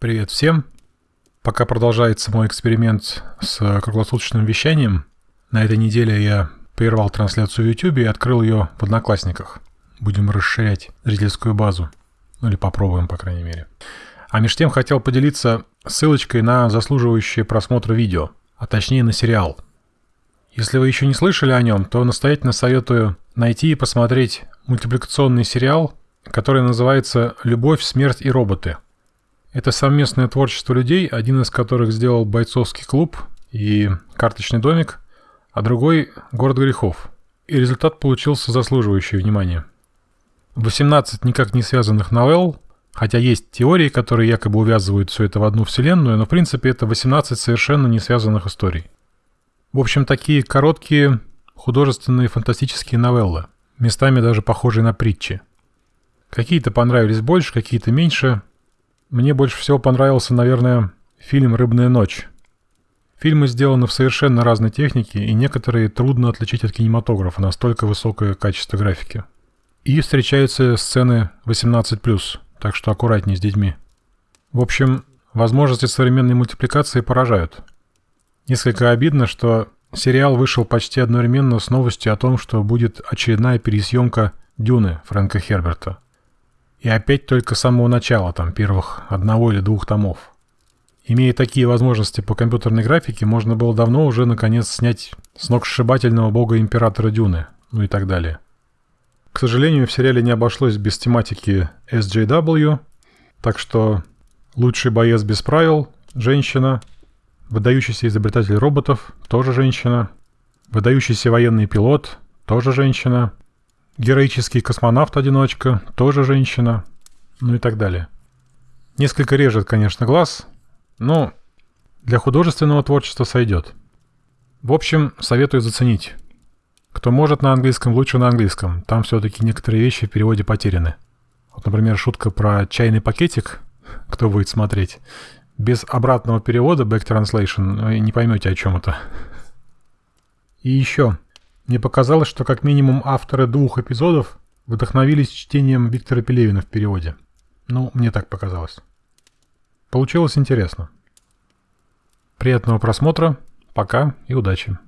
Привет всем! Пока продолжается мой эксперимент с круглосуточным вещанием, на этой неделе я прервал трансляцию в YouTube и открыл ее в Одноклассниках. Будем расширять зрительскую базу. Ну или попробуем, по крайней мере. А между тем хотел поделиться ссылочкой на заслуживающее просмотра видео, а точнее на сериал. Если вы еще не слышали о нем, то настоятельно советую найти и посмотреть мультипликационный сериал, который называется «Любовь, смерть и роботы». Это совместное творчество людей, один из которых сделал бойцовский клуб и карточный домик, а другой – город грехов. И результат получился заслуживающий внимания. 18 никак не связанных новелл, хотя есть теории, которые якобы увязывают все это в одну вселенную, но в принципе это 18 совершенно не связанных историй. В общем, такие короткие художественные фантастические новеллы, местами даже похожие на притчи. Какие-то понравились больше, какие-то меньше. Мне больше всего понравился, наверное, фильм «Рыбная ночь». Фильмы сделаны в совершенно разной технике, и некоторые трудно отличить от кинематографа, настолько высокое качество графики. И встречаются сцены 18+, так что аккуратнее с детьми. В общем, возможности современной мультипликации поражают. Несколько обидно, что сериал вышел почти одновременно с новостью о том, что будет очередная пересъемка «Дюны» Фрэнка Херберта – и опять только с самого начала, там, первых одного или двух томов. Имея такие возможности по компьютерной графике, можно было давно уже, наконец, снять с ног сшибательного бога Императора Дюны, ну и так далее. К сожалению, в сериале не обошлось без тематики SJW, так что лучший боец без правил – женщина, выдающийся изобретатель роботов – тоже женщина, выдающийся военный пилот – тоже женщина – Героический космонавт-одиночка, тоже женщина, ну и так далее. Несколько режет, конечно, глаз, но для художественного творчества сойдет. В общем, советую заценить. Кто может на английском, лучше на английском. Там все-таки некоторые вещи в переводе потеряны. Вот, например, шутка про чайный пакетик, кто будет смотреть. Без обратного перевода, back translation, вы не поймете, о чем это. И еще. Мне показалось, что как минимум авторы двух эпизодов вдохновились чтением Виктора Пелевина в переводе. Ну, мне так показалось. Получилось интересно. Приятного просмотра, пока и удачи.